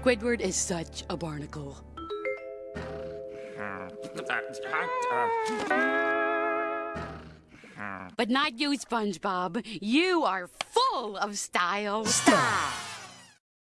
Squidward is such a barnacle. But not you, SpongeBob. You are full of style. Style.